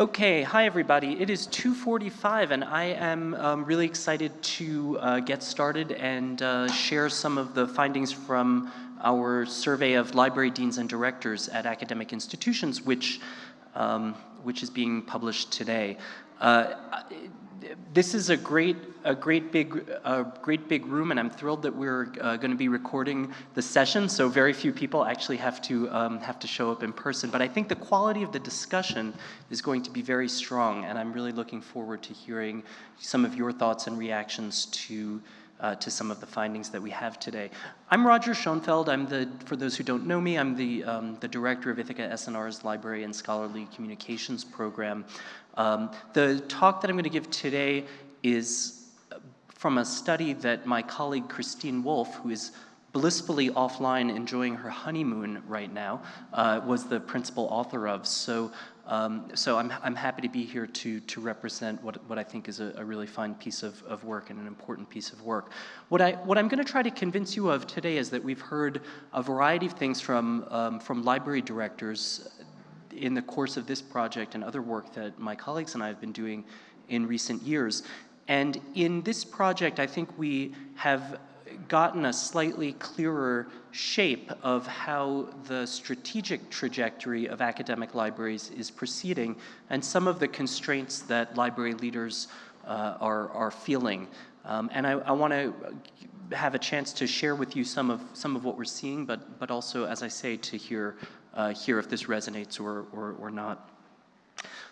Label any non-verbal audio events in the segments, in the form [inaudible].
Okay, hi everybody. It is 2.45 and I am um, really excited to uh, get started and uh, share some of the findings from our survey of library deans and directors at academic institutions, which, um, which is being published today. Uh, this is a great, a great big, a great big room, and I'm thrilled that we're uh, going to be recording the session. So very few people actually have to um, have to show up in person. But I think the quality of the discussion is going to be very strong, and I'm really looking forward to hearing some of your thoughts and reactions to. Uh, to some of the findings that we have today. I'm Roger Schonfeld. I'm the, for those who don't know me, I'm the, um, the director of Ithaka S+R's Library and Scholarly Communications Program. Um, the talk that I'm going to give today is from a study that my colleague Christine Wolff, who is blissfully offline enjoying her honeymoon right now, uh, was the principal author of. So, um, so I'm, I'm happy to be here to, to represent what, what I think is a, a really fine piece of, of work and an important piece of work. What, I, what I'm going to try to convince you of today is that we've heard a variety of things from, um, from library directors in the course of this project and other work that my colleagues and I have been doing in recent years. And in this project, I think we have gotten a slightly clearer shape of how the strategic trajectory of academic libraries is proceeding and some of the constraints that library leaders uh, are, are feeling. Um, and I, I want to have a chance to share with you some of, some of what we're seeing, but, but also, as I say, to hear uh, hear if this resonates or, or, or not.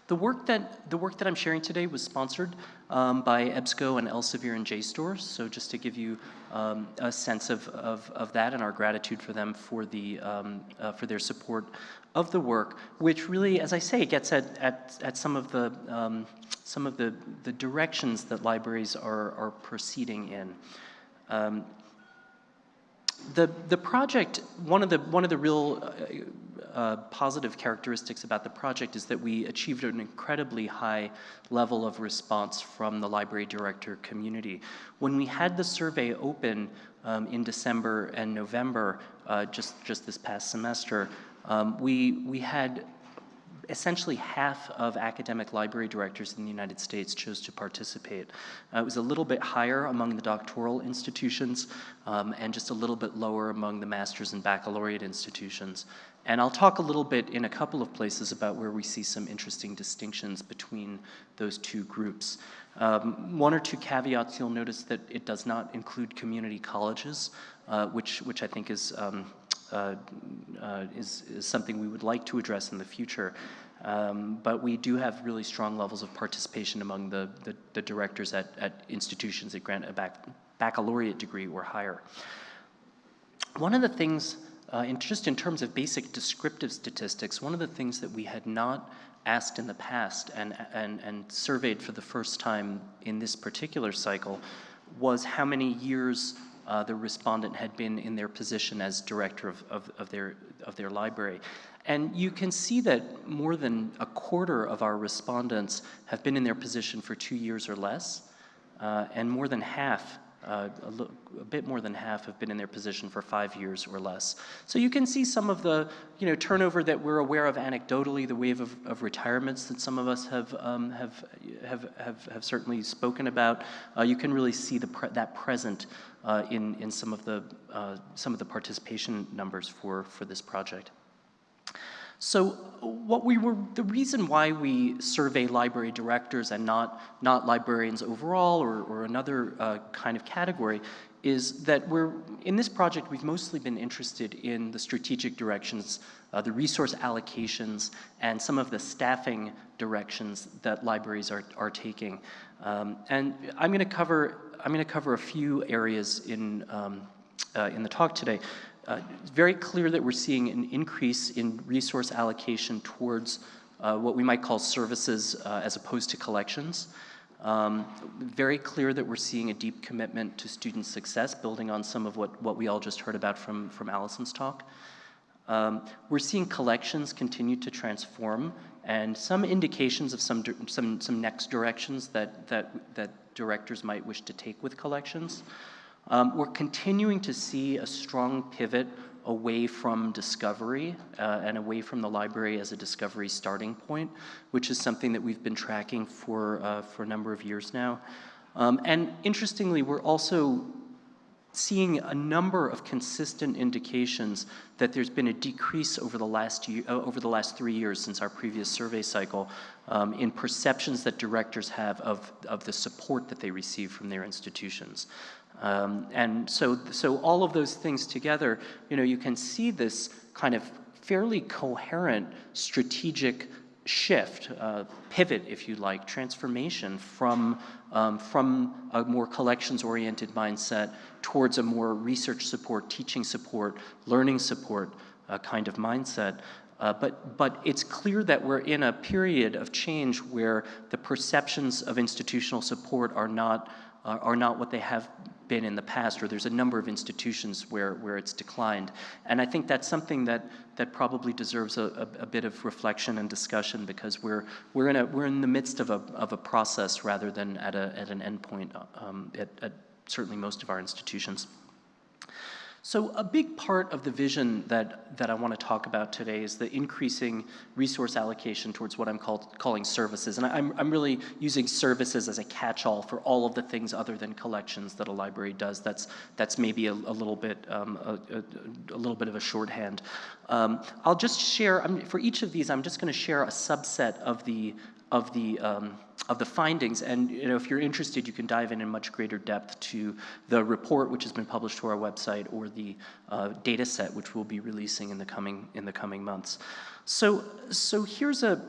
The work that the work that I'm sharing today was sponsored um, by EBSCO and Elsevier and JSTOR. So just to give you um, a sense of, of, of, that and our gratitude for them for the um, uh, for their support of the work, which really, as I say, gets at at, at some of the um, some of the the directions that libraries are are proceeding in. Um, the the project one of the one of the real uh, uh, positive characteristics about the project is that we achieved an incredibly high level of response from the library director community. When we had the survey open um, in December and November, uh, just, just this past semester, um, we, we had essentially half of academic library directors in the United States chose to participate. Uh, it was a little bit higher among the doctoral institutions um, and just a little bit lower among the master's and baccalaureate institutions. And I'll talk a little bit in a couple of places about where we see some interesting distinctions between those two groups. Um, one or two caveats, you'll notice that it does not include community colleges, uh, which, which I think is um, uh, uh, is, is, something we would like to address in the future. Um, but we do have really strong levels of participation among the, the, the directors at, at, institutions that grant a bac baccalaureate degree or higher. One of the things, uh, in, just in terms of basic descriptive statistics, one of the things that we had not asked in the past and, and, and surveyed for the first time in this particular cycle was how many years uh, the respondent had been in their position as director of, of, of, their, of their library. And you can see that more than a quarter of our respondents have been in their position for two years or less, uh, and more than half uh, a, a, bit more than half have been in their position for five years or less. So you can see some of the you know, turnover that we're aware of anecdotally, the wave of, of retirements that some of us have, um, have, have, have, have, certainly spoken about. Uh, you can really see the pre that present uh, in, in some, of the, uh, some of the participation numbers for, for this project. So what we were, the reason why we survey library directors and not, not librarians overall or, or another uh, kind of category is that we're, in this project, we've mostly been interested in the strategic directions, uh, the resource allocations, and some of the staffing directions that libraries are, are taking. Um, and I'm gonna cover, I'm gonna cover a few areas in, um, uh, in the talk today. Uh, it's very clear that we're seeing an increase in resource allocation towards uh, what we might call services uh, as opposed to collections. Um, very clear that we're seeing a deep commitment to student success, building on some of what, what we all just heard about from, from Allison's talk. Um, we're seeing collections continue to transform and some indications of some, some, some next directions that, that, that directors might wish to take with collections. Um, we're continuing to see a strong pivot away from discovery uh, and away from the library as a discovery starting point, which is something that we've been tracking for, uh, for a number of years now. Um, and interestingly, we're also seeing a number of consistent indications that there's been a decrease over the last year, uh, over the last three years since our previous survey cycle um, in perceptions that directors have of, of the support that they receive from their institutions. Um, and so, so all of those things together, you know, you can see this kind of fairly coherent strategic shift, uh, pivot, if you like, transformation from, um, from a more collections-oriented mindset towards a more research support, teaching support, learning support uh, kind of mindset. Uh, but, but it's clear that we're in a period of change where the perceptions of institutional support are not, uh, are not what they have been in the past, or there's a number of institutions where, where it's declined. And I think that's something that, that probably deserves a, a, a bit of reflection and discussion because we're, we're, in, a, we're in the midst of a, of a process rather than at, a, at an endpoint um, at, at certainly most of our institutions. So a big part of the vision that, that I want to talk about today is the increasing resource allocation towards what I'm called, calling services. And I'm, I'm really using services as a catch-all for all of the things other than collections that a library does. That's, that's maybe a, a little bit um, a, a, a, little bit of a shorthand. Um, I'll just share, I'm, for each of these, I'm just going to share a subset of the, of the um, of the findings. And you know, if you're interested, you can dive in in much greater depth to the report, which has been published to our website, or the uh, data set, which we'll be releasing in the coming in the coming months. So, so here's a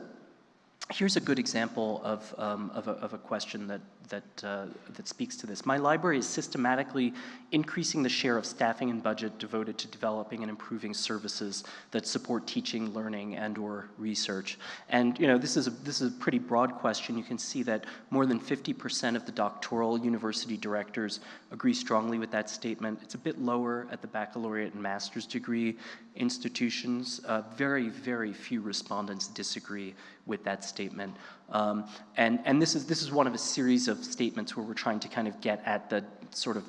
here's a good example of, um, of, a, of, a, question that, that, uh, that speaks to this. My library is systematically increasing the share of staffing and budget devoted to developing and improving services that support teaching, learning, and or research. And you know, this is a, this is a pretty broad question. You can see that more than 50% of the doctoral university directors agree strongly with that statement. It's a bit lower at the baccalaureate and master's degree institutions. Uh, very, very few respondents disagree with that statement. Um, and and this, is, this is one of a series of statements where we're trying to kind of get at the sort of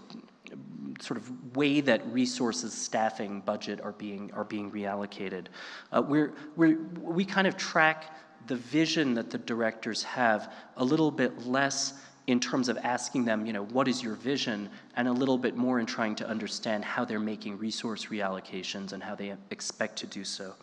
sort of way that resources, staffing, budget are being are being reallocated. Uh, we're, we're, we kind of track the vision that the directors have a little bit less in terms of asking them, you know, what is your vision, and a little bit more in trying to understand how they're making resource reallocations and how they expect to do so.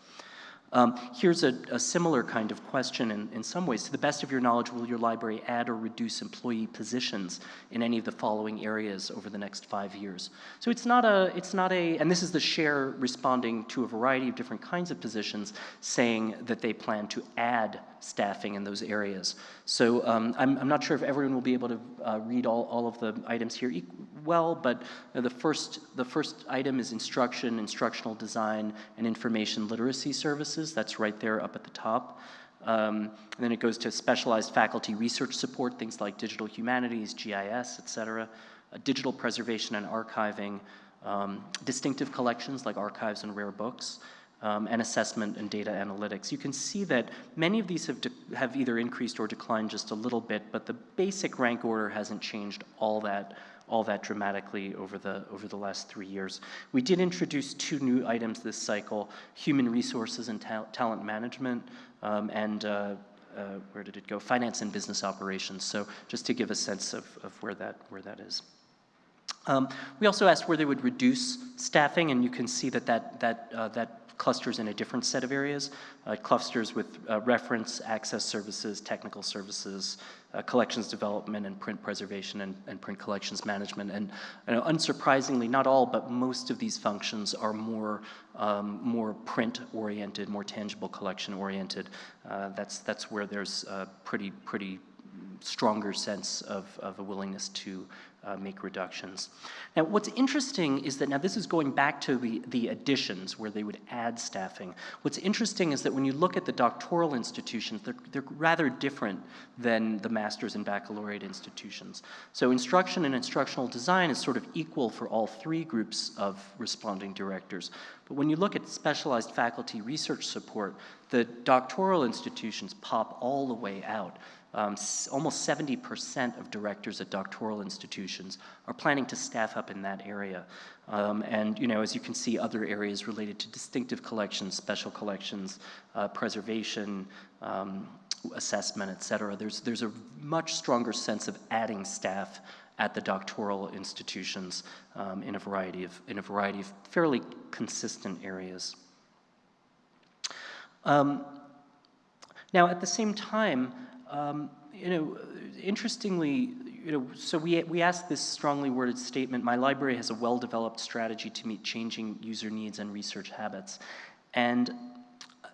Um, here's a, a, similar kind of question in, in some ways. To the best of your knowledge, will your library add or reduce employee positions in any of the following areas over the next five years? So it's not a, it's not a, and this is the share responding to a variety of different kinds of positions saying that they plan to add staffing in those areas. So um, I'm, I'm, not sure if everyone will be able to uh, read all, all of the items here well, but uh, the, first, the first item is instruction, instructional design, and information literacy services. That's right there up at the top. Um, and then it goes to specialized faculty research support, things like digital humanities, GIS, et cetera, uh, digital preservation and archiving, um, distinctive collections like archives and rare books, um, and assessment and data analytics. You can see that many of these have, have either increased or declined just a little bit, but the basic rank order hasn't changed all that all that dramatically over the, over the last three years. We did introduce two new items this cycle, human resources and ta talent management, um, and uh, uh, where did it go? Finance and business operations. So just to give a sense of, of where, that, where that is. Um, we also asked where they would reduce staffing, and you can see that that, that, uh, that clusters in a different set of areas, uh, clusters with uh, reference, access services, technical services, uh, collections development and print preservation and, and print collections management. And you know, unsurprisingly, not all, but most of these functions are more, um, more print-oriented, more tangible collection-oriented. Uh, that's, that's where there's a pretty, pretty stronger sense of, of a willingness to uh, make reductions. Now, what's interesting is that now this is going back to the, the additions where they would add staffing. What's interesting is that when you look at the doctoral institutions, they're, they're rather different than the master's and baccalaureate institutions. So instruction and instructional design is sort of equal for all three groups of responding directors. But when you look at specialized faculty research support, the doctoral institutions pop all the way out. Um, almost 70% of directors at doctoral institutions are planning to staff up in that area. Um, and, you know, as you can see, other areas related to distinctive collections, special collections, uh, preservation, um, assessment, et cetera. There's, there's a much stronger sense of adding staff at the doctoral institutions um, in, a variety of, in a variety of fairly consistent areas. Um, now, at the same time, um, you know, interestingly, you know, so we, we asked this strongly worded statement, my library has a well-developed strategy to meet changing user needs and research habits. And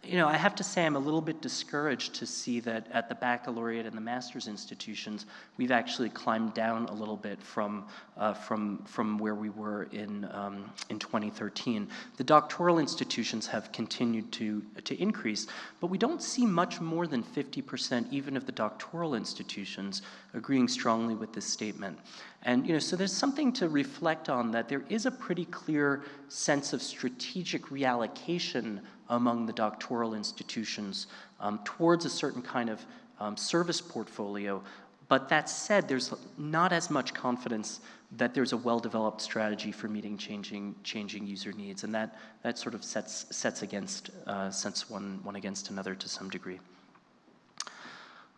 you know, I have to say I'm a little bit discouraged to see that at the baccalaureate and the master's institutions, we've actually climbed down a little bit from, uh, from, from where we were in, um, in 2013. The doctoral institutions have continued to, to increase, but we don't see much more than 50% even of the doctoral institutions agreeing strongly with this statement. And you know, so there's something to reflect on that there is a pretty clear sense of strategic reallocation among the doctoral institutions um, towards a certain kind of um, service portfolio. But that said, there's not as much confidence that there's a well-developed strategy for meeting changing, changing user needs, and that, that sort of sets, sets against, uh, sets one, one against another to some degree.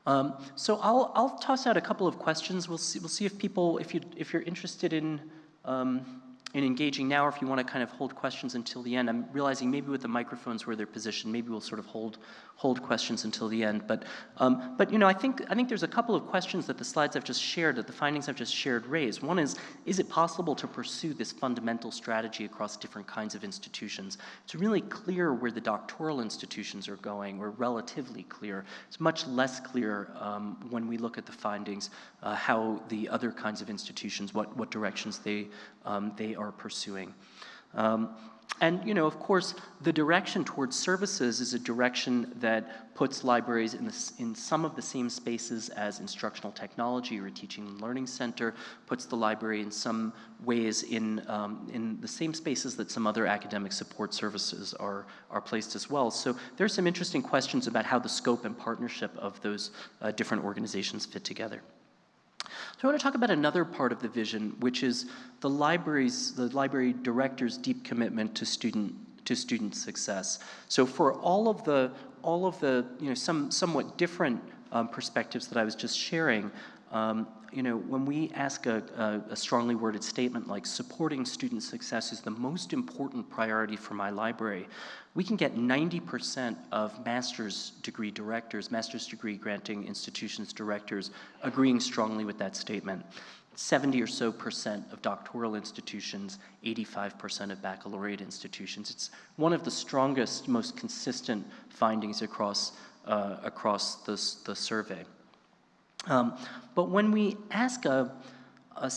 Um, so I'll, I'll toss out a couple of questions. We'll see, we'll see if people, if, you, if you're interested in um, in engaging now, or if you want to kind of hold questions until the end. I'm realizing maybe with the microphones where they're positioned, maybe we'll sort of hold hold questions until the end. But um, but you know, I think I think there's a couple of questions that the slides I've just shared, that the findings I've just shared raise. One is, is it possible to pursue this fundamental strategy across different kinds of institutions? It's really clear where the doctoral institutions are going, or relatively clear. It's much less clear um, when we look at the findings uh, how the other kinds of institutions, what what directions they um, they are pursuing. Um, and, you know, of course, the direction towards services is a direction that puts libraries in, the, in, some of the same spaces as instructional technology or a teaching and learning center, puts the library in some ways in, um, in the same spaces that some other academic support services are, are placed as well. So there's some interesting questions about how the scope and partnership of those uh, different organizations fit together. So I want to talk about another part of the vision, which is the library's, the library director's deep commitment to student to student success. So for all of the all of the you know some somewhat different um, perspectives that I was just sharing, um, you know, when we ask a, a, a, strongly worded statement like supporting student success is the most important priority for my library, we can get 90% of master's degree directors, master's degree granting institutions directors agreeing strongly with that statement. 70 or so percent of doctoral institutions, 85% of baccalaureate institutions. It's one of the strongest, most consistent findings across, uh, across this, the survey. Um, but when we ask a, a,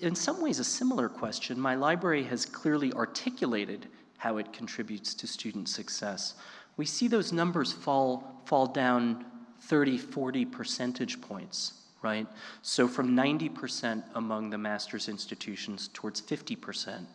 in some ways a similar question, my library has clearly articulated how it contributes to student success. We see those numbers fall, fall down 30, 40 percentage points, right? So from 90% among the master's institutions towards 50%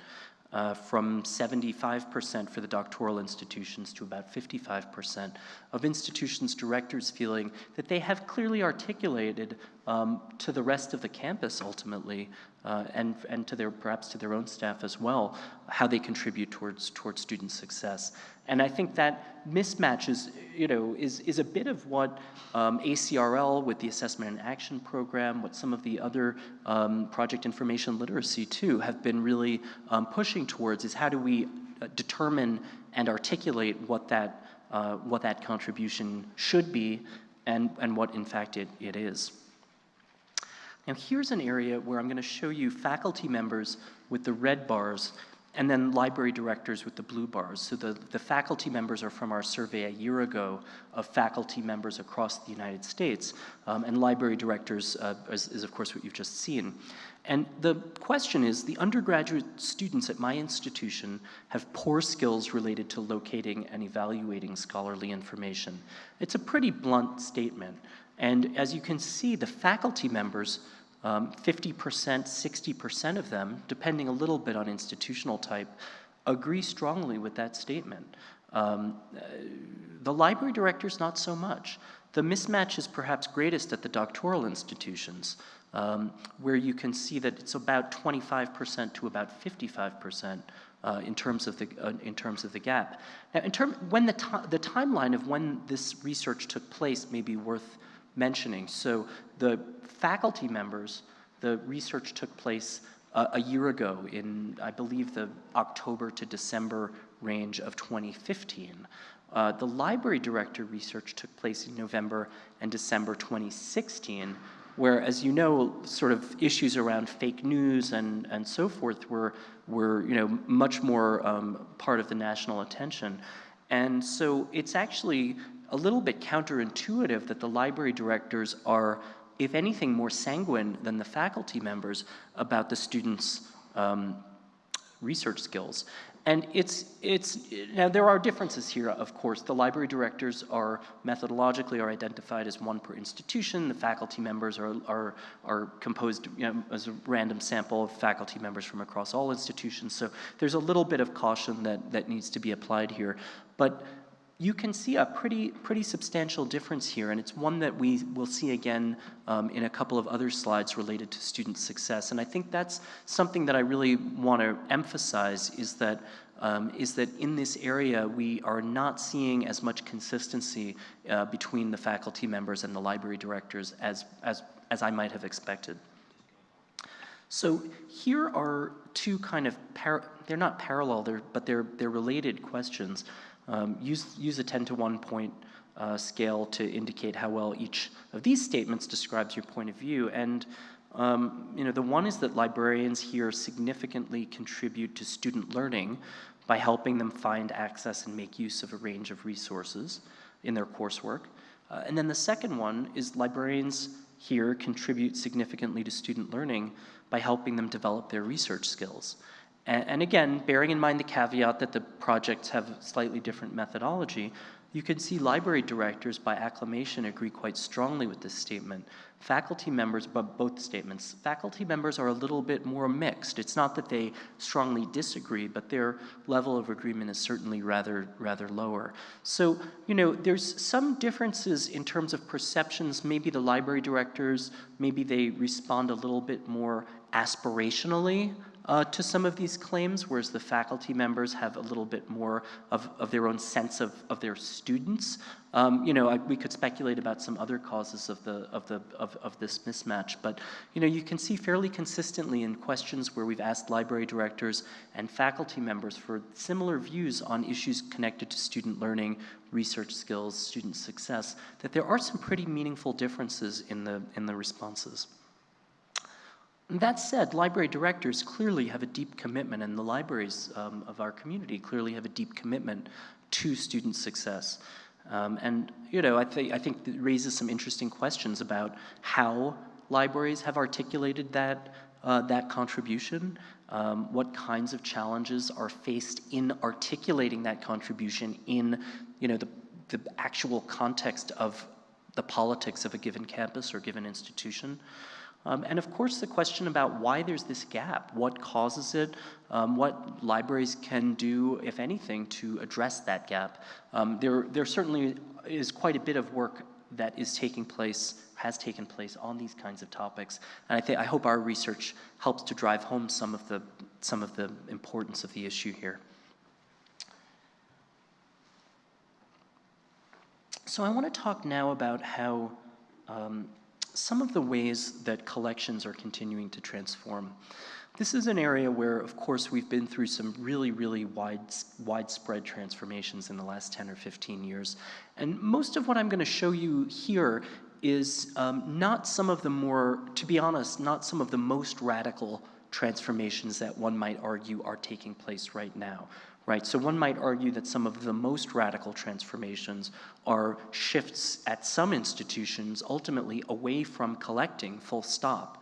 uh, from 75% for the doctoral institutions to about 55% of institutions directors feeling that they have clearly articulated um, to the rest of the campus ultimately uh, and, and to their, perhaps to their own staff as well, how they contribute towards, towards student success. And I think that mismatch is, you know, is, is a bit of what um, ACRL with the Assessment in Action Program, what some of the other um, project information literacy too have been really um, pushing towards is how do we uh, determine and articulate what that, uh, what that contribution should be and, and what in fact it, it is. Now here's an area where I'm going to show you faculty members with the red bars and then library directors with the blue bars. So the, the faculty members are from our survey a year ago of faculty members across the United States, um, and library directors uh, is, is, of course what you've just seen. And the question is, the undergraduate students at my institution have poor skills related to locating and evaluating scholarly information. It's a pretty blunt statement. And as you can see, the faculty members 50%, um, 60% of them, depending a little bit on institutional type, agree strongly with that statement. Um, uh, the library directors, not so much. The mismatch is perhaps greatest at the doctoral institutions, um, where you can see that it's about 25% to about 55% uh, in terms of the uh, in terms of the gap. Now, in term when the the timeline of when this research took place may be worth mentioning. So the faculty members, the research took place uh, a year ago in I believe the October to December range of 2015. Uh, the library director research took place in November and December 2016 where, as you know, sort of issues around fake news and, and so forth were, were you know, much more um, part of the national attention. And so it's actually a little bit counterintuitive that the library directors are, if anything, more sanguine than the faculty members about the students' um, research skills. And it's, it's, now there are differences here, of course. The library directors are methodologically are identified as one per institution. The faculty members are, are, are composed you know, as a random sample of faculty members from across all institutions. So there's a little bit of caution that, that needs to be applied here. But you can see a pretty, pretty substantial difference here, and it's one that we will see again um, in a couple of other slides related to student success. And I think that's something that I really want to emphasize is that, um, is that in this area we are not seeing as much consistency uh, between the faculty members and the library directors as, as, as I might have expected. So here are two kind of, they're not parallel, they're, but they're, they're related questions. Um, use, use a 10 to 1 point uh, scale to indicate how well each of these statements describes your point of view. And um, you know, the one is that librarians here significantly contribute to student learning by helping them find access and make use of a range of resources in their coursework. Uh, and then the second one is librarians here contribute significantly to student learning by helping them develop their research skills. And, and again, bearing in mind the caveat that the projects have slightly different methodology, you can see library directors by acclamation agree quite strongly with this statement. Faculty members, but both statements, faculty members are a little bit more mixed. It's not that they strongly disagree, but their level of agreement is certainly rather, rather lower. So, you know, there's some differences in terms of perceptions. Maybe the library directors, maybe they respond a little bit more aspirationally uh, to some of these claims, whereas the faculty members have a little bit more of, of their own sense of, of their students. Um, you know, I, we could speculate about some other causes of, the, of, the, of, of this mismatch, but you know, you can see fairly consistently in questions where we've asked library directors and faculty members for similar views on issues connected to student learning, research skills, student success, that there are some pretty meaningful differences in the, in the responses. That said, library directors clearly have a deep commitment, and the libraries um, of our community clearly have a deep commitment to student success. Um, and, you know, I, th I think it raises some interesting questions about how libraries have articulated that, uh, that contribution, um, what kinds of challenges are faced in articulating that contribution in, you know, the, the actual context of the politics of a given campus or given institution. Um, and of course, the question about why there's this gap, what causes it, um, what libraries can do, if anything, to address that gap. Um, there, there certainly is quite a bit of work that is taking place, has taken place on these kinds of topics. And I, think, I hope our research helps to drive home some of, the, some of the importance of the issue here. So I want to talk now about how um, some of the ways that collections are continuing to transform. This is an area where, of course, we've been through some really, really wide, widespread transformations in the last 10 or 15 years. And most of what I'm going to show you here is um, not some of the more, to be honest, not some of the most radical transformations that one might argue are taking place right now right? So one might argue that some of the most radical transformations are shifts at some institutions ultimately away from collecting full stop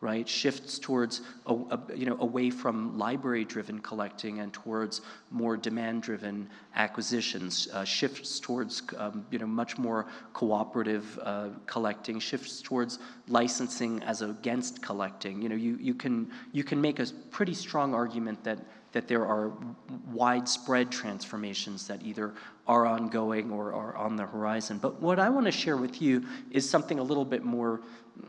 right? Shifts towards, a, a, you know, away from library-driven collecting and towards more demand-driven acquisitions. Uh, shifts towards, um, you know, much more cooperative uh, collecting. Shifts towards licensing as against collecting. You know, you, you, can, you can make a pretty strong argument that that there are widespread transformations that either are ongoing or are on the horizon. But what I want to share with you is something a little bit more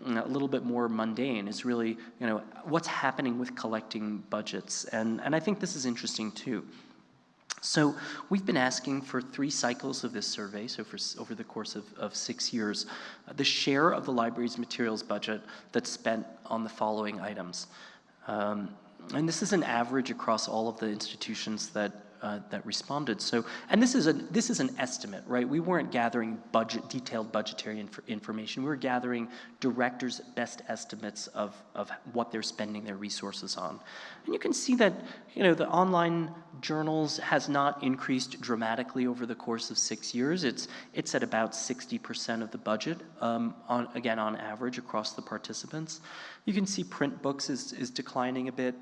a little bit more mundane is really, you know, what's happening with collecting budgets. And, and I think this is interesting too. So we've been asking for three cycles of this survey, so for over the course of, of six years, uh, the share of the library's materials budget that's spent on the following items. Um, and this is an average across all of the institutions that uh, that responded. So, and this is a this is an estimate, right? We weren't gathering budget detailed budgetary inf information. We were gathering directors' best estimates of of what they're spending their resources on, and you can see that you know the online journals has not increased dramatically over the course of six years. It's it's at about 60% of the budget, um, on again on average across the participants. You can see print books is is declining a bit.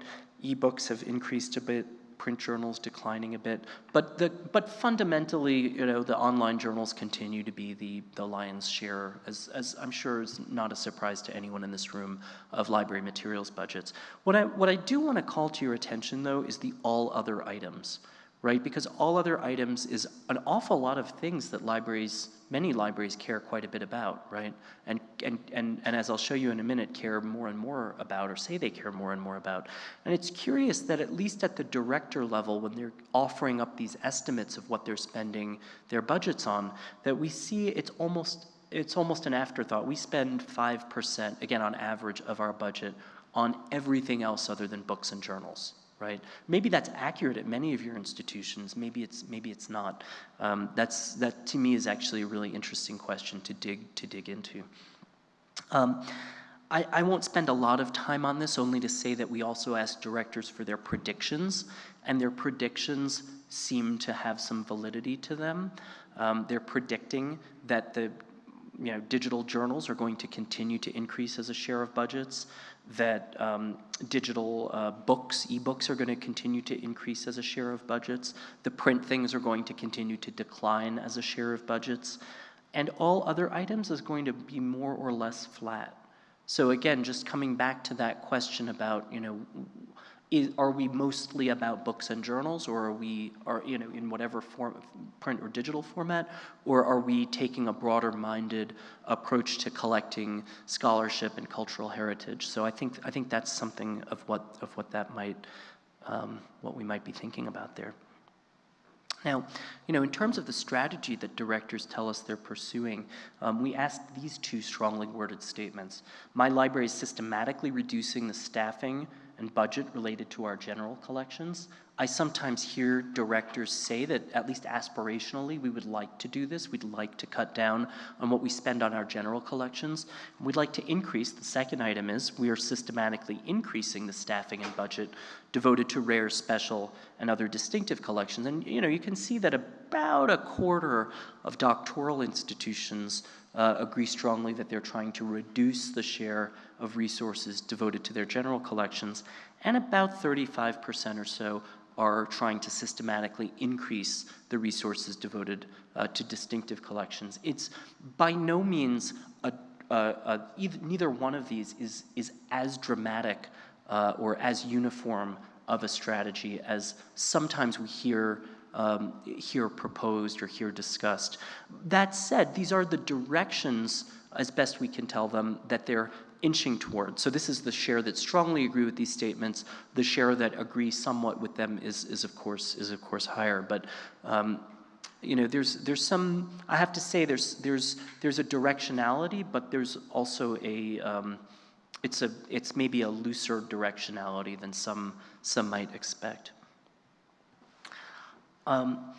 E-books have increased a bit print journals declining a bit, but the but fundamentally, you know, the online journals continue to be the the lion's share, as as I'm sure is not a surprise to anyone in this room of library materials budgets. What I what I do want to call to your attention though is the all other items right? Because all other items is an awful lot of things that libraries, many libraries care quite a bit about, right? And, and, and, and as I'll show you in a minute, care more and more about, or say they care more and more about. And it's curious that at least at the director level, when they're offering up these estimates of what they're spending their budgets on, that we see it's almost, it's almost an afterthought. We spend 5%, again, on average of our budget on everything else other than books and journals right? Maybe that's accurate at many of your institutions. Maybe it's maybe it's not. Um, that's that to me is actually a really interesting question to dig to dig into. Um, I, I won't spend a lot of time on this, only to say that we also asked directors for their predictions, and their predictions seem to have some validity to them. Um, they're predicting that the you know, digital journals are going to continue to increase as a share of budgets that um, digital uh, books, e-books are going to continue to increase as a share of budgets. The print things are going to continue to decline as a share of budgets. And all other items is going to be more or less flat. So again, just coming back to that question about, you know, is, are we mostly about books and journals or are we are you know in whatever form print or digital format or are we taking a broader minded approach to collecting scholarship and cultural heritage so i think i think that's something of what of what that might um, what we might be thinking about there now, you know, in terms of the strategy that directors tell us they're pursuing, um, we asked these two strongly worded statements. My library is systematically reducing the staffing and budget related to our general collections. I sometimes hear directors say that, at least aspirationally, we would like to do this. We'd like to cut down on what we spend on our general collections. We'd like to increase, the second item is, we are systematically increasing the staffing and budget devoted to rare, special, and other distinctive collections. And you know, you can see that about a quarter of doctoral institutions uh, agree strongly that they're trying to reduce the share of resources devoted to their general collections, and about 35% or so are trying to systematically increase the resources devoted uh, to distinctive collections. It's by no means a, a, a, either, neither one of these is, is as dramatic uh, or as uniform of a strategy as sometimes we hear um, hear proposed or hear discussed. That said, these are the directions, as best we can tell them, that they're inching toward. So this is the share that strongly agree with these statements. The share that agree somewhat with them is, is of course is of course higher. But um, you know, there's there's some. I have to say, there's there's there's a directionality, but there's also a um, it's a it's maybe a looser directionality than some some might expect. Um,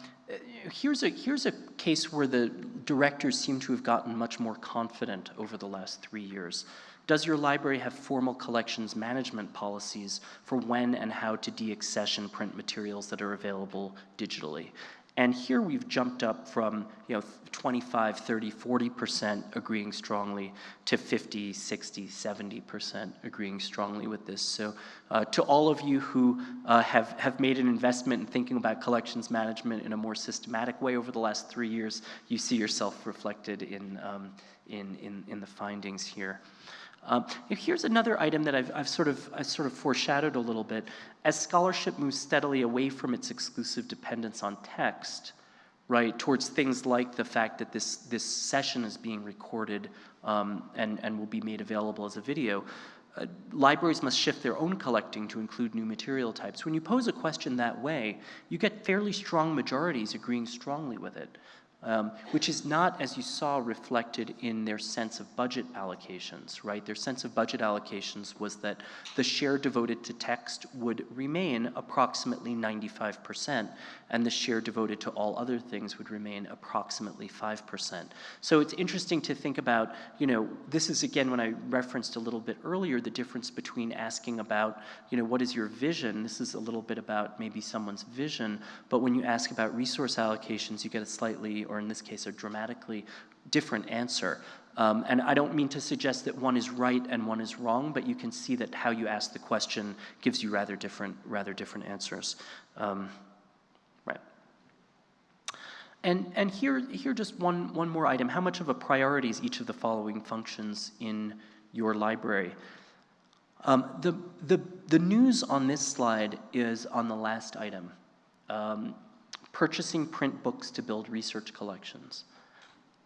here's a here's a case where the directors seem to have gotten much more confident over the last three years. Does your library have formal collections management policies for when and how to deaccession print materials that are available digitally? And here we've jumped up from you know 25, 30, 40% agreeing strongly to 50, 60, 70% agreeing strongly with this. So uh, to all of you who uh, have, have made an investment in thinking about collections management in a more systematic way over the last three years, you see yourself reflected in, um, in, in, in the findings here. Um, here's another item that I've, I've, sort of, I've sort of foreshadowed a little bit. As scholarship moves steadily away from its exclusive dependence on text, right, towards things like the fact that this, this session is being recorded um, and, and will be made available as a video, uh, libraries must shift their own collecting to include new material types. When you pose a question that way, you get fairly strong majorities agreeing strongly with it um, which is not, as you saw, reflected in their sense of budget allocations, right? Their sense of budget allocations was that the share devoted to text would remain approximately 95%, and the share devoted to all other things would remain approximately 5%. So it's interesting to think about, you know, this is again when I referenced a little bit earlier the difference between asking about, you know, what is your vision? This is a little bit about maybe someone's vision, but when you ask about resource allocations, you get a slightly or in this case, a dramatically different answer. Um, and I don't mean to suggest that one is right and one is wrong, but you can see that how you ask the question gives you rather different, rather different answers. Um. And, and here, here just one, one more item. How much of a priority is each of the following functions in your library? Um, the, the, the news on this slide is on the last item. Um, purchasing print books to build research collections.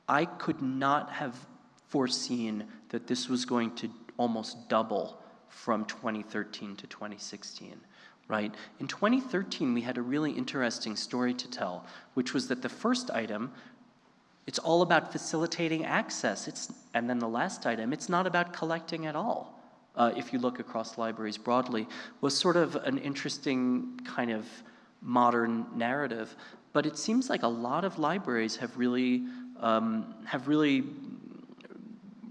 I could not have foreseen that this was going to almost double from 2013 to 2016, right? In 2013, we had a really interesting story to tell, which was that the first item, it's all about facilitating access. It's, and then the last item, it's not about collecting at all. Uh, if you look across libraries broadly, was sort of an interesting kind of modern narrative. But it seems like a lot of libraries have really, um, have really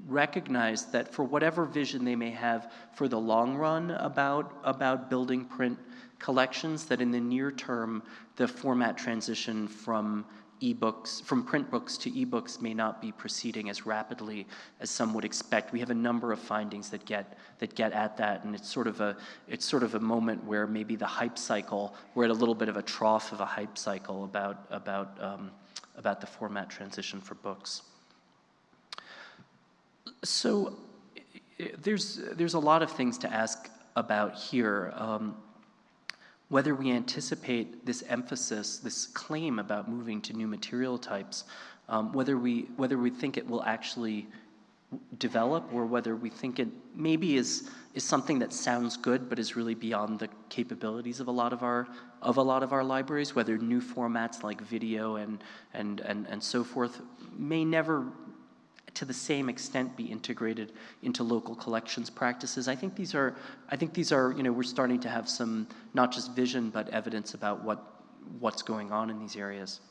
recognized that for whatever vision they may have for the long run about, about building print collections, that in the near term, the format transition from ebooks, from print books to ebooks may not be proceeding as rapidly as some would expect. We have a number of findings that get, that get at that, and it's sort, of a, it's sort of a moment where maybe the hype cycle, we're at a little bit of a trough of a hype cycle about, about, um, about the format transition for books. So there's, there's a lot of things to ask about here. Um, whether we anticipate this emphasis, this claim about moving to new material types, um, whether, we, whether we think it will actually develop or whether we think it maybe is, is something that sounds good but is really beyond the capabilities of a lot of our, of a lot of our libraries, whether new formats like video and, and, and, and so forth may never to the same extent be integrated into local collections practices. I think these are, I think these are, you know, we're starting to have some, not just vision, but evidence about what, what's going on in these areas.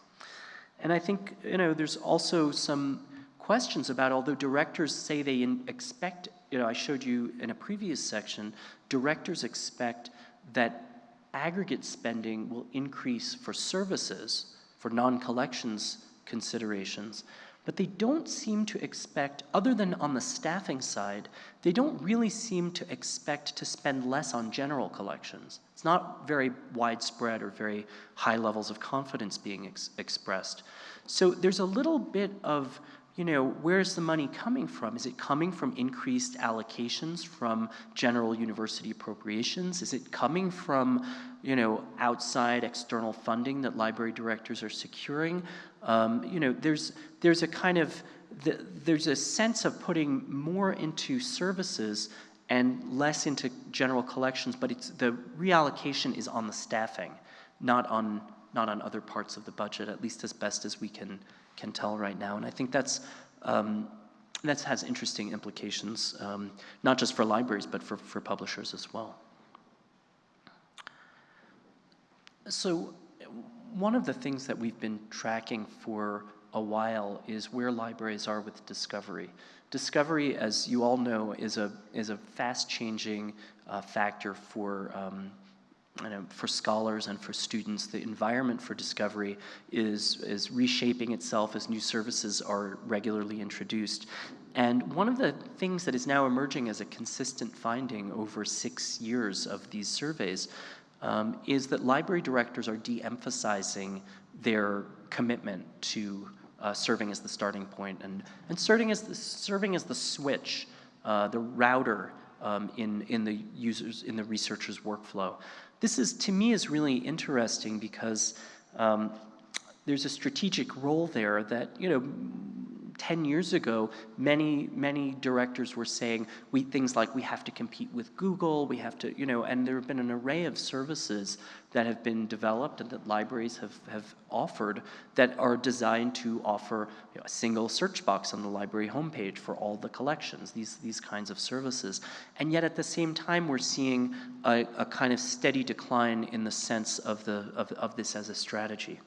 And I think, you know, there's also some questions about, although directors say they expect, you know, I showed you in a previous section, directors expect that aggregate spending will increase for services, for non-collections considerations, but they don't seem to expect, other than on the staffing side, they don't really seem to expect to spend less on general collections. It's not very widespread or very high levels of confidence being ex expressed. So there's a little bit of, you know, where's the money coming from? Is it coming from increased allocations from general university appropriations? Is it coming from, you know, outside external funding that library directors are securing? Um, you know, there's, there's a kind of, the, there's a sense of putting more into services and less into general collections, but it's, the reallocation is on the staffing, not on, not on other parts of the budget, at least as best as we can, can tell right now. And I think that's, um, that has interesting implications, um, not just for libraries, but for, for publishers as well. So one of the things that we've been tracking for a while is where libraries are with discovery. Discovery, as you all know, is a, is a fast-changing uh, factor for, um, know, for scholars and for students. The environment for discovery is, is reshaping itself as new services are regularly introduced. And one of the things that is now emerging as a consistent finding over six years of these surveys um, is that library directors are de-emphasizing their commitment to uh, serving as the starting point and, and serving, as the, serving as the switch uh, the router um, in, in the users, in the researcher's workflow. This is, to me, is really interesting because um, there's a strategic role there that, you know, 10 years ago, many, many directors were saying we, things like we have to compete with Google, we have to, you know, and there have been an array of services that have been developed and that libraries have, have offered that are designed to offer you know, a single search box on the library homepage for all the collections, these, these kinds of services. And yet at the same time, we're seeing a, a kind of steady decline in the sense of, the, of, of this as a strategy.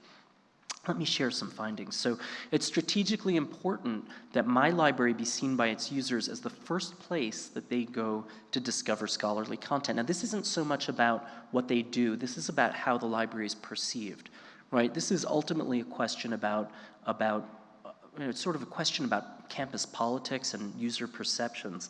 Let me share some findings. So it's strategically important that my library be seen by its users as the first place that they go to discover scholarly content. Now this isn't so much about what they do, this is about how the library is perceived, right? This is ultimately a question about, about uh, you know, it's sort of a question about campus politics and user perceptions.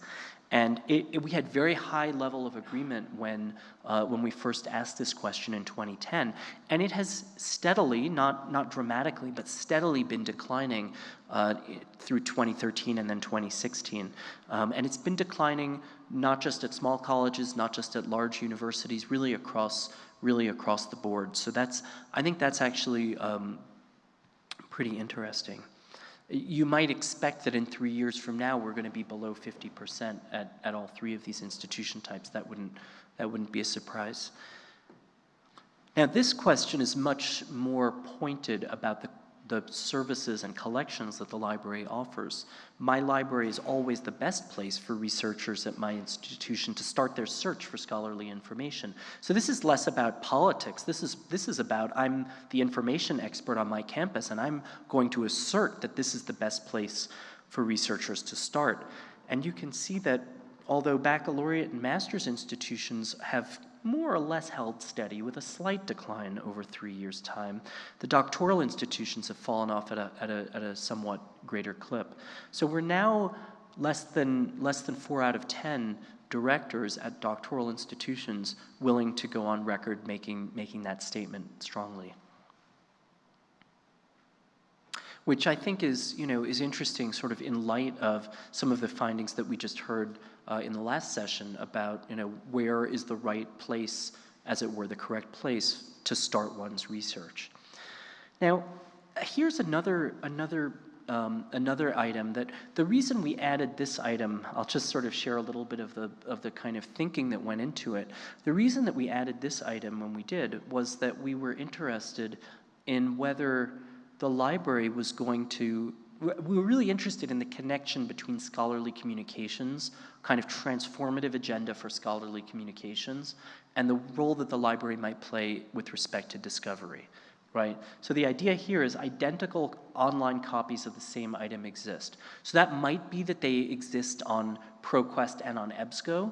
And it, it, we had very high level of agreement when, uh, when we first asked this question in 2010. And it has steadily, not, not dramatically, but steadily been declining uh, through 2013 and then 2016. Um, and it's been declining not just at small colleges, not just at large universities, really across, really across the board. So that's, I think that's actually um, pretty interesting. You might expect that in three years from now, we're going to be below 50% at, at all three of these institution types. That wouldn't, that wouldn't be a surprise. Now, this question is much more pointed about the the services and collections that the library offers. My library is always the best place for researchers at my institution to start their search for scholarly information. So this is less about politics. This is, this is about I'm the information expert on my campus and I'm going to assert that this is the best place for researchers to start. And you can see that although baccalaureate and master's institutions have more or less held steady with a slight decline over three years' time. The doctoral institutions have fallen off at a, at a, at a somewhat greater clip. So we're now less than, less than four out of 10 directors at doctoral institutions willing to go on record making, making that statement strongly. Which I think is, you know, is interesting sort of in light of some of the findings that we just heard uh, in the last session about you know where is the right place, as it were, the correct place to start one's research. Now, here's another another um, another item that the reason we added this item, I'll just sort of share a little bit of the of the kind of thinking that went into it. The reason that we added this item when we did was that we were interested in whether the library was going to we were really interested in the connection between scholarly communications, kind of transformative agenda for scholarly communications, and the role that the library might play with respect to discovery, right? So the idea here is identical online copies of the same item exist. So that might be that they exist on ProQuest and on EBSCO,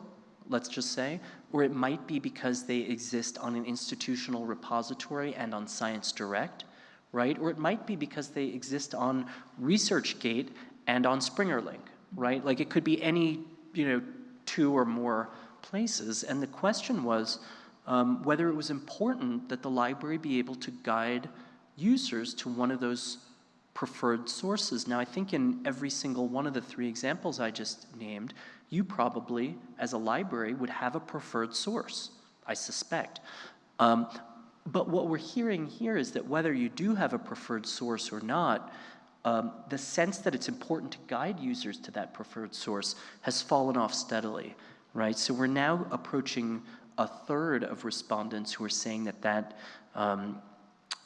let's just say, or it might be because they exist on an institutional repository and on Science Direct, right? Or it might be because they exist on ResearchGate and on SpringerLink, right? Like it could be any, you know, two or more places. And the question was um, whether it was important that the library be able to guide users to one of those preferred sources. Now, I think in every single one of the three examples I just named, you probably, as a library, would have a preferred source, I suspect. Um, but what we're hearing here is that whether you do have a preferred source or not, um, the sense that it's important to guide users to that preferred source has fallen off steadily, right? So we're now approaching a third of respondents who are saying that that um,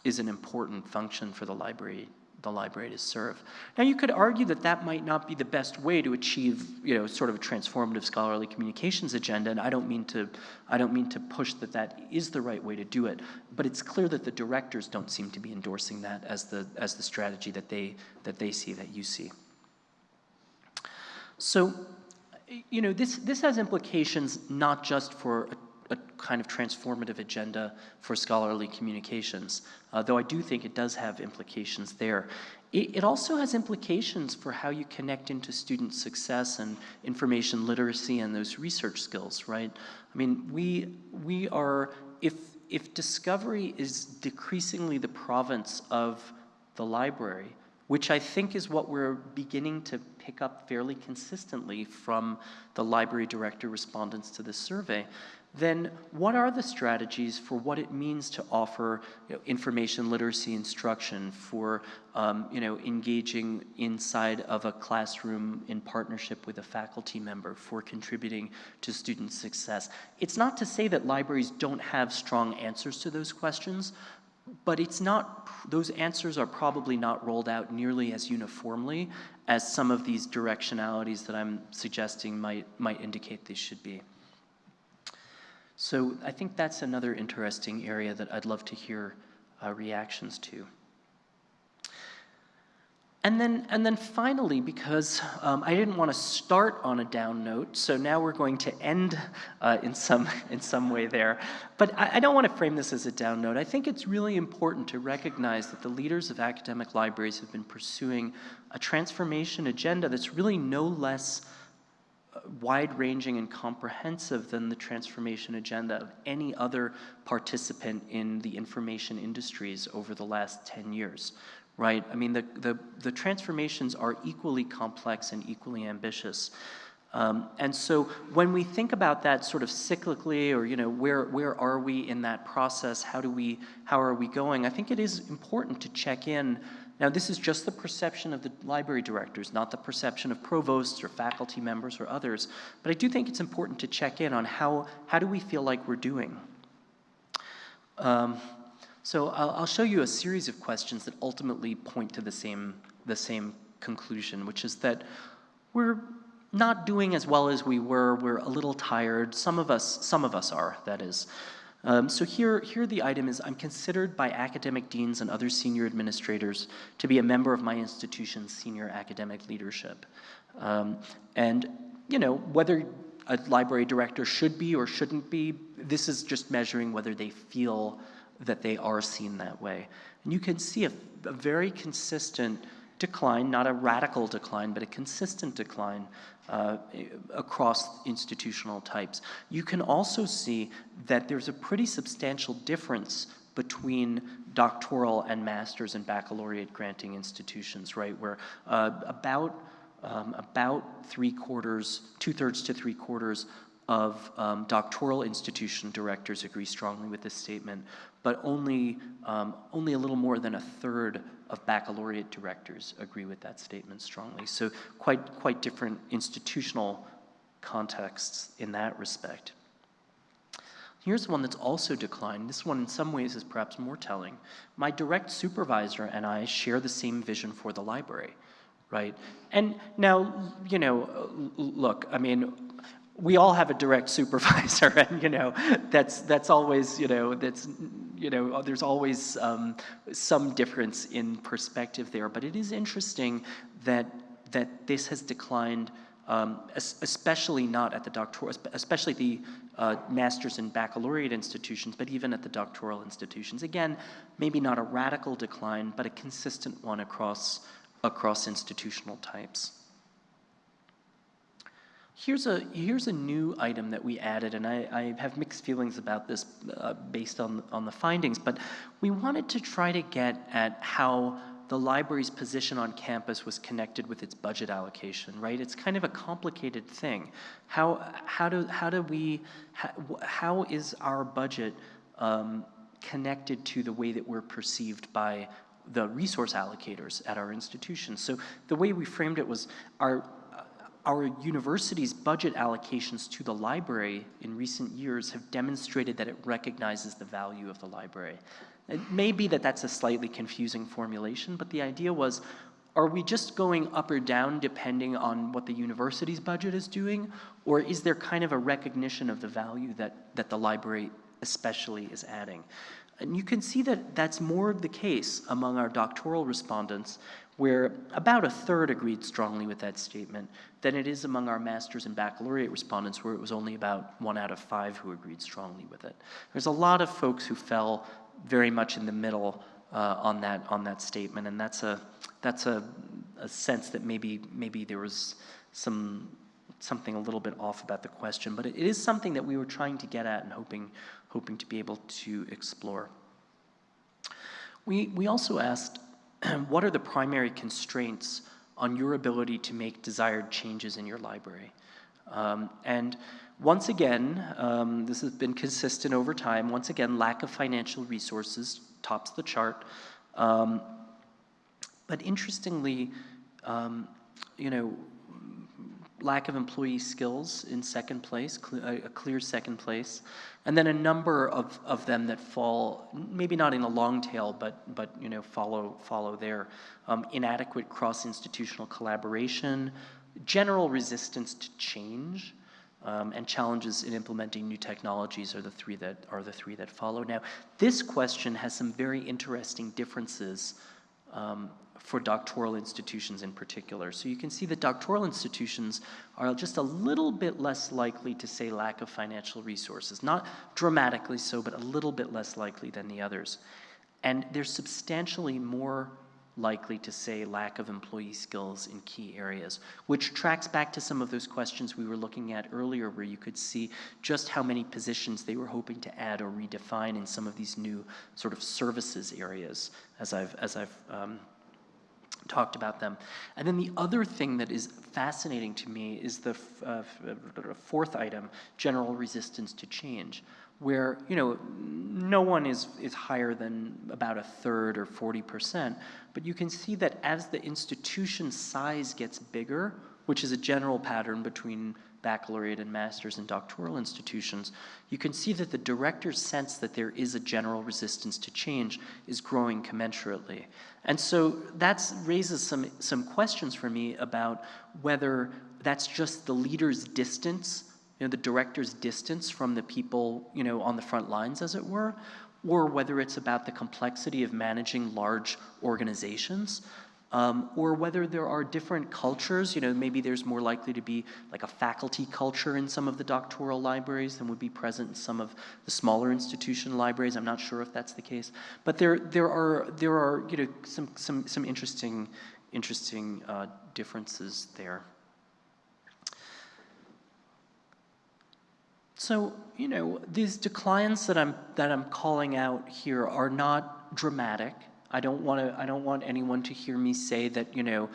is an important function for the library the library to serve. Now you could argue that that might not be the best way to achieve, you know, sort of a transformative scholarly communications agenda, and I don't mean to, I don't mean to push that that is the right way to do it, but it's clear that the directors don't seem to be endorsing that as the, as the strategy that they, that they see, that you see. So, you know, this, this has implications not just for a kind of transformative agenda for scholarly communications, uh, though I do think it does have implications there. It, it, also has implications for how you connect into student success and information literacy and those research skills, right? I mean, we, we are, if, if discovery is decreasingly the province of the library, which I think is what we're beginning to pick up fairly consistently from the library director respondents to this survey, then what are the strategies for what it means to offer you know, information literacy instruction for um, you know, engaging inside of a classroom in partnership with a faculty member for contributing to student success. It's not to say that libraries don't have strong answers to those questions, but it's not, those answers are probably not rolled out nearly as uniformly as some of these directionalities that I'm suggesting might, might indicate they should be. So I think that's another interesting area that I'd love to hear uh, reactions to. And then, and then finally, because um, I didn't want to start on a down note, so now we're going to end uh, in, some, [laughs] in some way there. But I, I, don't want to frame this as a down note. I think it's really important to recognize that the leaders of academic libraries have been pursuing a transformation agenda that's really no less wide-ranging and comprehensive than the transformation agenda of any other participant in the information industries over the last 10 years, right? I mean, the, the, the transformations are equally complex and equally ambitious. Um, and so when we think about that sort of cyclically or, you know, where, where are we in that process? How do we, how are we going? I think it is important to check in now, this is just the perception of the library directors, not the perception of provosts or faculty members or others, but I do think it's important to check in on how, how do we feel like we're doing. Um, so I'll, I'll show you a series of questions that ultimately point to the same, the same conclusion, which is that we're not doing as well as we were, we're a little tired, some of us, some of us are, that is. Um, so here, here the item is, I'm considered by academic deans and other senior administrators to be a member of my institution's senior academic leadership. Um, and, you know, whether a library director should be or shouldn't be, this is just measuring whether they feel that they are seen that way. And you can see a, a very consistent decline, not a radical decline, but a consistent decline uh, across institutional types. You can also see that there's a pretty substantial difference between doctoral and master's and baccalaureate granting institutions, right? Where uh, about um, about three quarters, two thirds to three quarters of um, doctoral institution directors agree strongly with this statement, but only, um, only a little more than a third of baccalaureate directors agree with that statement strongly. So quite, quite different institutional contexts in that respect. Here's one that's also declined. This one in some ways is perhaps more telling. My direct supervisor and I share the same vision for the library, right? And now, you know, look, I mean, we all have a direct supervisor [laughs] and you know that's that's always you know that's you know there's always um, some difference in perspective there. But it is interesting that that this has declined um, especially not at the doctoral especially the uh, master's and baccalaureate institutions but even at the doctoral institutions. Again maybe not a radical decline but a consistent one across across institutional types Here's a, here's a new item that we added, and I, I have mixed feelings about this uh, based on, on the findings, but we wanted to try to get at how the library's position on campus was connected with its budget allocation, right? It's kind of a complicated thing. How, how, do, how do we, how, how is our budget um, connected to the way that we're perceived by the resource allocators at our institution. So the way we framed it was our, our university's budget allocations to the library in recent years have demonstrated that it recognizes the value of the library. It may be that that's a slightly confusing formulation, but the idea was, are we just going up or down depending on what the university's budget is doing? Or is there kind of a recognition of the value that, that the library especially is adding? And you can see that that's more of the case among our doctoral respondents, where about a third agreed strongly with that statement, than it is among our master's and baccalaureate respondents, where it was only about one out of five who agreed strongly with it. There's a lot of folks who fell very much in the middle uh, on that on that statement, and that's a that's a, a sense that maybe maybe there was some something a little bit off about the question, but it, it is something that we were trying to get at and hoping hoping to be able to explore. We we also asked [clears throat] what are the primary constraints on your ability to make desired changes in your library. Um, and once again, um, this has been consistent over time, once again, lack of financial resources tops the chart. Um, but interestingly, um, you know, lack of employee skills in second place, cl a clear second place, and then a number of, of them that fall, maybe not in a long tail, but, but you know, follow, follow there. Um, inadequate cross-institutional collaboration, general resistance to change, um, and challenges in implementing new technologies are the three that are the three that follow. Now, this question has some very interesting differences um, for doctoral institutions in particular. So you can see that doctoral institutions are just a little bit less likely to say lack of financial resources. Not dramatically so, but a little bit less likely than the others. And they're substantially more likely to say lack of employee skills in key areas, which tracks back to some of those questions we were looking at earlier where you could see just how many positions they were hoping to add or redefine in some of these new sort of services areas as I've, as I've um, talked about them. And then the other thing that is fascinating to me is the uh, fourth item, general resistance to change where you know no one is is higher than about a third or 40%, but you can see that as the institution size gets bigger, which is a general pattern between baccalaureate and master's and doctoral institutions, you can see that the director's sense that there is a general resistance to change is growing commensurately. And so that raises some, some questions for me about whether that's just the leader's distance you know, the director's distance from the people, you know, on the front lines, as it were, or whether it's about the complexity of managing large organizations, um, or whether there are different cultures, you know, maybe there's more likely to be like a faculty culture in some of the doctoral libraries than would be present in some of the smaller institution libraries. I'm not sure if that's the case, but there, there are, there are, you know, some, some, some interesting, interesting uh, differences there. So, you know, these declines that I'm, that I'm calling out here are not dramatic. I don't want to, I don't want anyone to hear me say that, you know,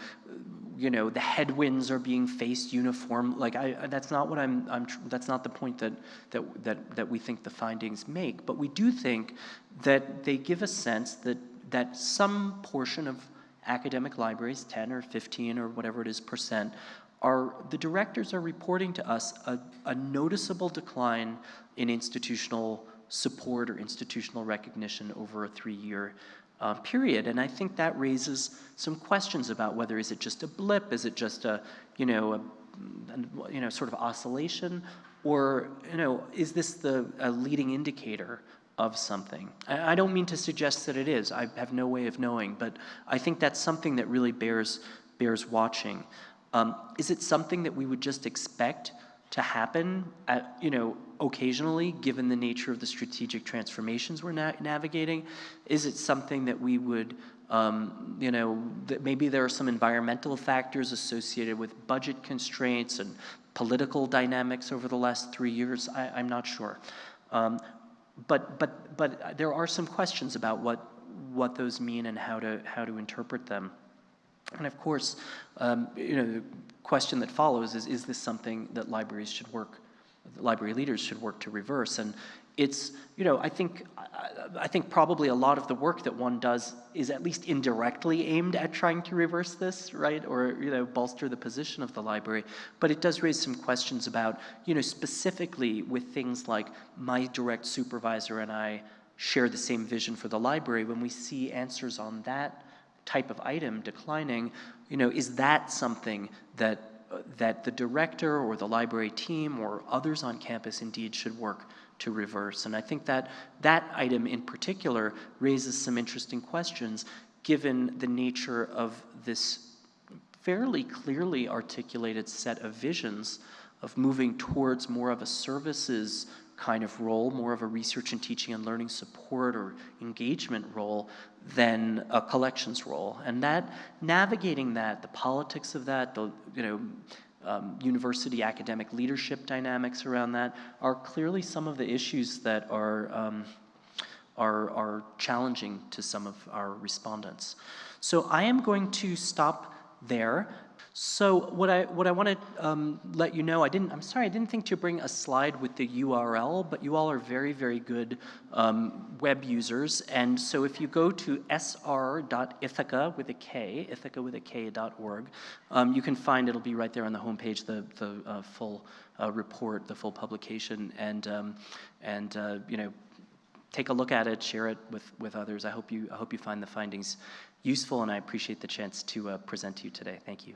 you know, the headwinds are being faced uniform. Like I, that's not what I'm, I'm that's not the point that, that, that, that we think the findings make. But we do think that they give a sense that, that some portion of academic libraries, 10 or 15 or whatever it is percent, are the directors are reporting to us a, a noticeable decline in institutional support or institutional recognition over a three-year uh, period. And I think that raises some questions about whether is it just a blip, is it just a, you know, a, you know, sort of oscillation, or, you know, is this the a leading indicator of something? I, I don't mean to suggest that it is. I have no way of knowing, but I think that's something that really bears, bears watching. Um, is it something that we would just expect to happen at, you know, occasionally, given the nature of the strategic transformations we're na navigating? Is it something that we would, um, you know, that maybe there are some environmental factors associated with budget constraints and political dynamics over the last three years? I, am not sure. Um, but, but, but there are some questions about what, what those mean and how to, how to interpret them. And of course, um, you know, the question that follows is, is this something that libraries should work, library leaders should work to reverse? And it's, you know, I think, I think probably a lot of the work that one does is at least indirectly aimed at trying to reverse this, right? Or, you know, bolster the position of the library. But it does raise some questions about, you know, specifically with things like my direct supervisor and I share the same vision for the library, when we see answers on that type of item declining, you know, is that something that, that the director or the library team or others on campus indeed should work to reverse? And I think that that item in particular raises some interesting questions given the nature of this fairly clearly articulated set of visions of moving towards more of a services kind of role, more of a research and teaching and learning support or engagement role than a collections role. And that, navigating that, the politics of that, the, you know, um, university academic leadership dynamics around that are clearly some of the issues that are, um, are, are challenging to some of our respondents. So I am going to stop there. So what I what I want to um, let you know, I didn't. I'm sorry, I didn't think to bring a slide with the URL, but you all are very very good um, web users, and so if you go to sr.ithaka with a K, Ithaka with a K org, um, you can find it'll be right there on the homepage the the uh, full uh, report, the full publication, and um, and uh, you know take a look at it, share it with, with others. I hope, you, I hope you find the findings useful, and I appreciate the chance to uh, present to you today. Thank you.